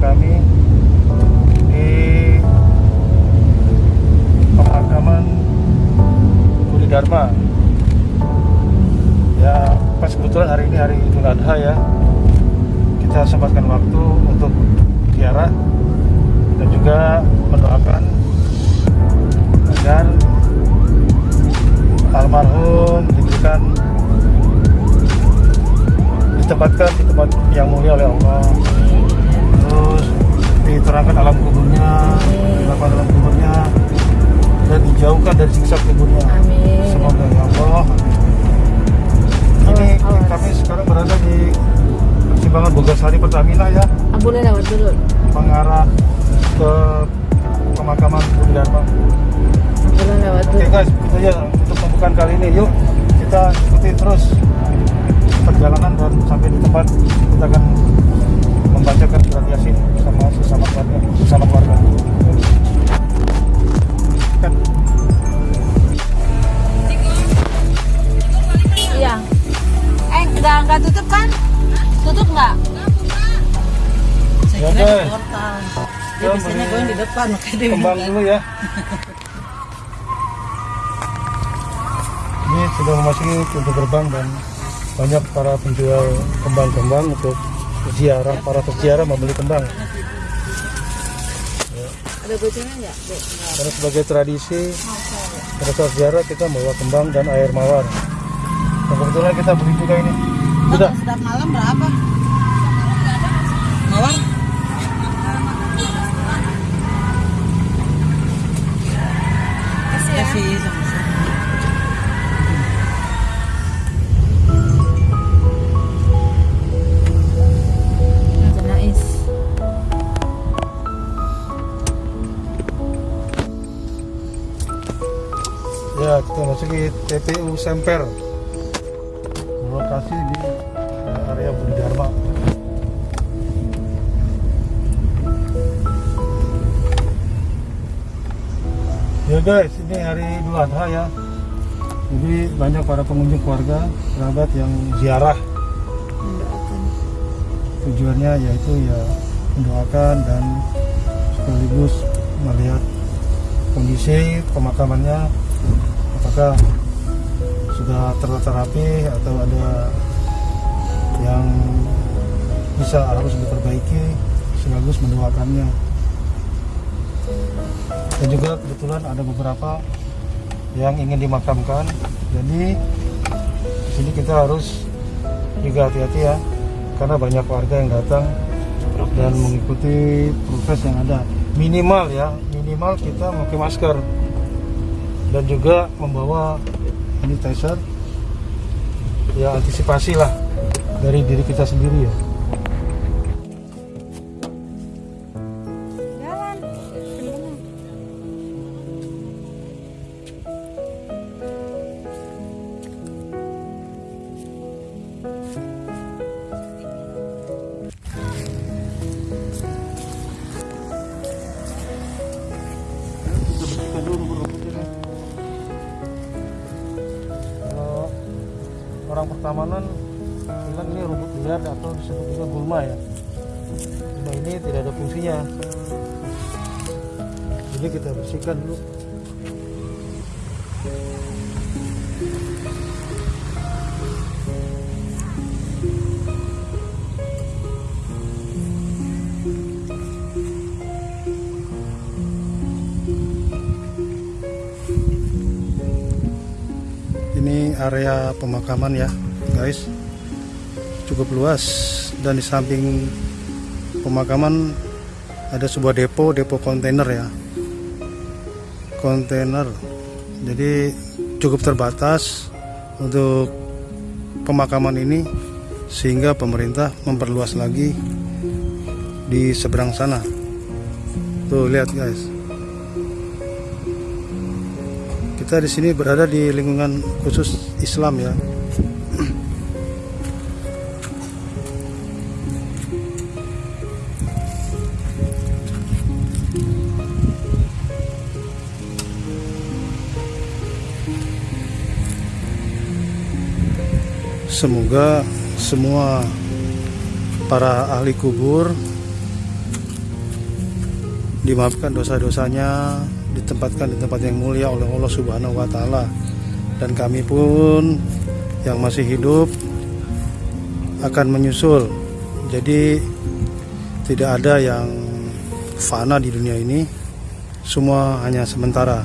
kami di pemakaman Budi Dharma. Ya pas kebetulan hari ini hari Idul Adha ya. Kita sempatkan waktu untuk tiara dan juga mendoakan agar almarhum diberikan ditempatkan di tempat yang mulia oleh Allah terus diterangkan alam kuburnya diterangkan alam kuburnya dan dijauhkan dari siksa kuburnya Amin. semoga ya Allah ini Awas, kami sekarang berada di persimpangan Bogasari Pertamina ya boleh lewat dulu. mengarah ke pemakaman Budi Dharma Boleh lewat Oke dulu. guys, itu ya untuk pembukaan kali ini. Yuk kita ikuti terus perjalanan dan sampai di tempat kita akan Ya, portal. Dia Ya, biasanya gue di depan, makanya dia kembang dulu ya. Ini sudah memasuki pintu gerbang dan banyak para penjual kembang-kembang untuk ziarah para peziarah membeli kembang. Ada gocengan enggak? Dek? Karena sebagai tradisi pada saat ziarah kita membawa kembang dan air mawar. Dan kebetulan kita beli juga ini. Sudah. Sedap malam berapa? Mawar? Ada nais. Ya, kita masuki TPU Semper. Lokasi di Guys, ini hari Idul Adha ya. Jadi banyak para pengunjung keluarga, kerabat yang ziarah. Tujuannya yaitu ya mendoakan dan sekaligus melihat kondisi pemakamannya apakah sudah tertata rapi atau ada yang bisa harus diperbaiki sekaligus mendoakannya dan juga kebetulan ada beberapa yang ingin dimakamkan. Jadi di sini kita harus juga hati-hati ya karena banyak warga yang datang dan mengikuti proses yang ada. Minimal ya minimal kita memakai masker. Dan juga membawa sanitizer. Ya antisipasi lah dari diri kita sendiri ya orang pertamanan bilang ini rumput liar atau disebut juga gulma ya. Gulma ini tidak ada fungsinya. Jadi kita bersihkan dulu area pemakaman ya guys. Cukup luas dan di samping pemakaman ada sebuah depo depo kontainer ya. Kontainer. Jadi cukup terbatas untuk pemakaman ini sehingga pemerintah memperluas lagi di seberang sana. Tuh lihat guys kita di sini berada di lingkungan khusus Islam ya. Semoga semua para ahli kubur dimaafkan dosa-dosanya, ditempatkan di tempat yang mulia oleh Allah Subhanahu wa taala. Dan kami pun yang masih hidup akan menyusul. Jadi tidak ada yang fana di dunia ini. Semua hanya sementara.